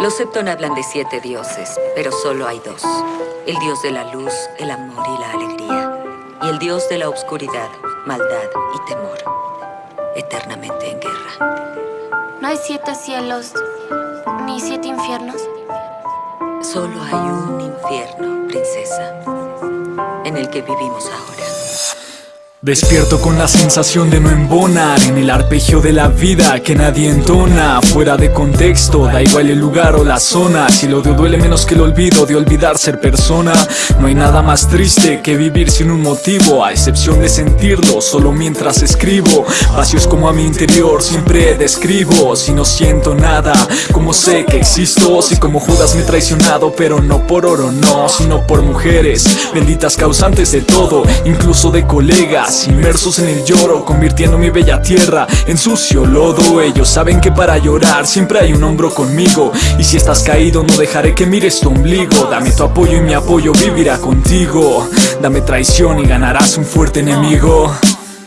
Los Septon hablan de siete dioses, pero solo hay dos. El dios de la luz, el amor y la alegría. Y el dios de la oscuridad, maldad y temor. Eternamente en guerra. ¿No hay siete cielos ni siete infiernos? Solo hay un infierno, princesa, en el que vivimos ahora. Despierto con la sensación de no embonar En el arpegio de la vida que nadie entona. Fuera de contexto, da igual el lugar o la zona. Si el odio duele menos que el olvido de olvidar ser persona. No hay nada más triste que vivir sin un motivo A excepción de sentirlo solo mientras escribo. Vacíos como a mi interior siempre describo. Si no siento nada, como sé que existo Si como Judas me he traicionado pero no por oro no Sino por mujeres, benditas causantes de todo Incluso de colegas Inmersos en el lloro, convirtiendo mi bella tierra en sucio lodo. Ellos saben que para llorar siempre hay un hombro conmigo Y si estás caído no dejaré que mires tu ombligo. Dame tu apoyo y mi apoyo vivirá contigo. Dame traición y ganarás un fuerte enemigo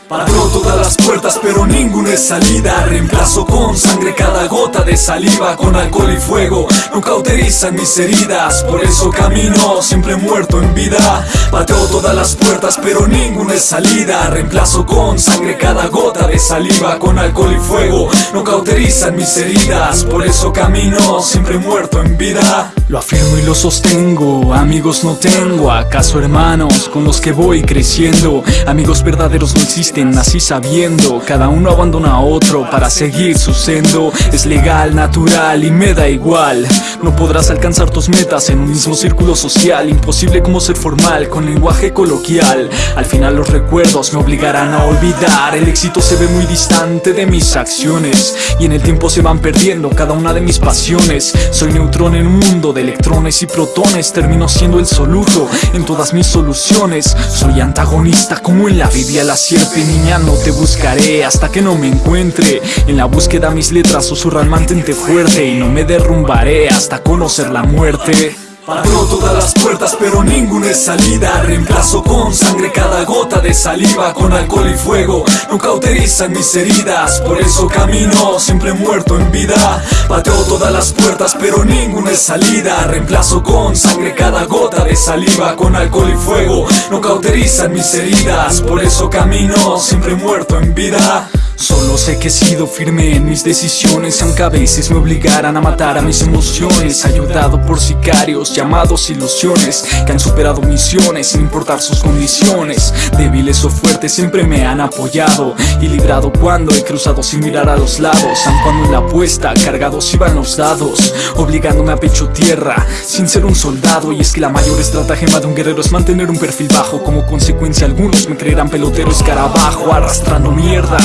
Pateo todas las puertas pero ninguna es salida. Reemplazo con sangre cada gota de saliva Con alcohol y fuego. No cauterizan mis heridas Por eso camino siempre muerto en vida. Pateo todas las puertas pero ninguna es salida. Reemplazo con sangre cada gota de saliva Con alcohol y fuego. No cauterizan mis heridas Por eso camino siempre muerto en vida. Lo afirmo y lo sostengo Amigos no tengo, acaso hermanos Con los que voy creciendo Amigos verdaderos no existen nací sabiendo Cada uno abandona a otro para seguir su sendo. Es legal, natural y me da igual. No podrás alcanzar tus metas en un mismo círculo social. Imposible como ser formal con lenguaje coloquial. Al final los recuerdos me obligarán a olvidar. El éxito se ve muy distante de mis acciones Y en el tiempo se van perdiendo cada una de mis pasiones. Soy neutrón en un mundo de electrones y protones. Termino siendo el soluto en todas mis soluciones. Soy antagonista como en la Biblia la sierpe niña no te buscaré hasta que no me encuentre. En la búsqueda mis letras susurran mantente fuerte Y no me derrumbaré hasta conocer la muerte Pateo todas las puertas pero ninguna es salida. Reemplazo con sangre cada gota de saliva Con alcohol y fuego. No cauterizan mis heridas Por eso camino siempre muerto en vida. Pateo todas las puertas pero ninguna es salida. Reemplazo con sangre cada gota de saliva Con alcohol y fuego. No cauterizan mis heridas Por eso camino siempre muerto en vida Solo sé que he sido firme en mis decisiones Aunque a veces me obligaran a matar a mis emociones. Ayudado por sicarios llamados ilusiones Que han superado misiones sin importar sus condiciones. Débiles o fuertes siempre me han apoyado Y librado cuando he cruzado sin mirar a los lados. Aun cuando en la apuesta cargados iban los dados Obligándome a pecho tierra sin ser un soldado. Y es que la mayor estratagema de un guerrero es mantener un perfil bajo. Como consecuencia algunos me creerán pelotero escarabajo Arrastrando mierda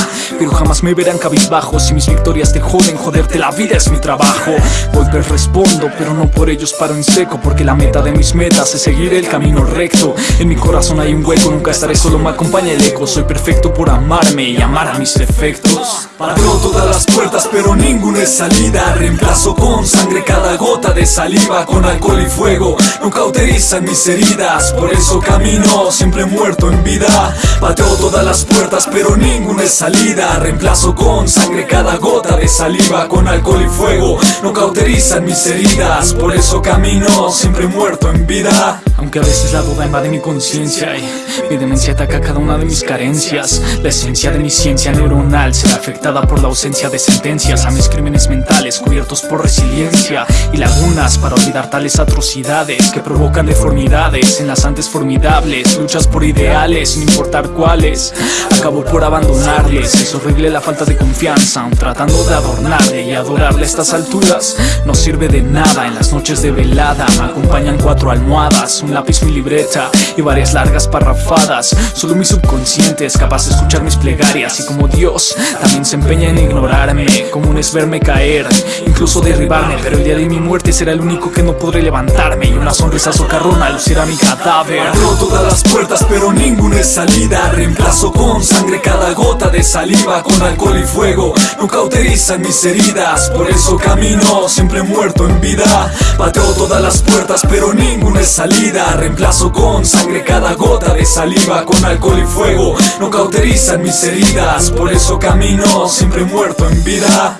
pero jamás me verán cabizbajo. Si mis victorias te joden, joderte la vida es mi trabajo. Golpes respondo, pero no por ellos paro en seco Porque la meta de mis metas es seguir el camino recto. En mi corazón hay un hueco, nunca estaré solo, me acompaña el eco. Soy perfecto por amarme y amar a mis defectos. Pateo todas las puertas, pero ninguna es salida. Reemplazo con sangre cada gota de saliva Con alcohol y fuego, no cauterizan mis heridas Por eso camino, siempre muerto en vida. Pateo todas las puertas, pero ninguna es salida Reemplazo con sangre cada gota de saliva Con alcohol y fuego. No cauterizan mis heridas Por eso camino siempre muerto en vida Aunque a veces la duda invade mi conciencia Y mi demencia ataca cada una de mis carencias. La esencia de mi ciencia neuronal será afectada por la ausencia de sentencias A mis crímenes mentales cubiertos por resiliencia Y lagunas para olvidar tales atrocidades Que provocan deformidades en las antes formidables Luchas por ideales sin importar cuáles. Acabo por abandonarles horrible la falta de confianza Tratando de adornarle y adorarle a estas alturas. No sirve de nada en las noches de velada Me acompañan cuatro almohadas, lápiz, mi libreta Y varias largas parrafadas. Solo mi subconsciente es capaz de escuchar mis plegarias. Y como Dios también se empeña en ignorarme Común es verme caer, incluso derribarme. Pero el día de mi muerte será el único que no podré levantarme. Y una sonrisa socarrona lucirá mi cadáver. Abro todas las puertas pero ninguna es salida. Reemplazo con sangre cada gota de saliva con alcohol y fuego. No cauterizan mis heridas Por eso camino siempre muerto en vida. Pateo todas las puertas pero ninguna es salida Reemplazo con sangre cada gota de saliva Con alcohol y fuego. No cauterizan mis heridas Por eso camino siempre muerto en vida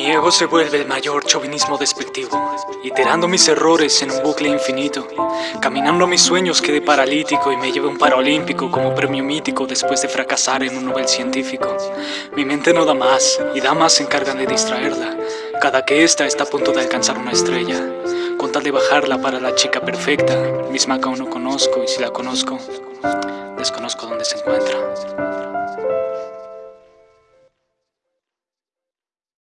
Mi ego se vuelve el mayor chauvinismo despectivo, iterando mis errores en un bucle infinito. Caminando mis sueños quedé paralítico y me llevé un paralímpico como premio mítico después de fracasar en un Nobel científico. Mi mente no da más y damas se encargan de distraerla, cada que ésta está a punto de alcanzar una estrella. Con tal de bajarla para la chica perfecta, misma que aún no conozco y si la conozco, desconozco dónde se encuentra.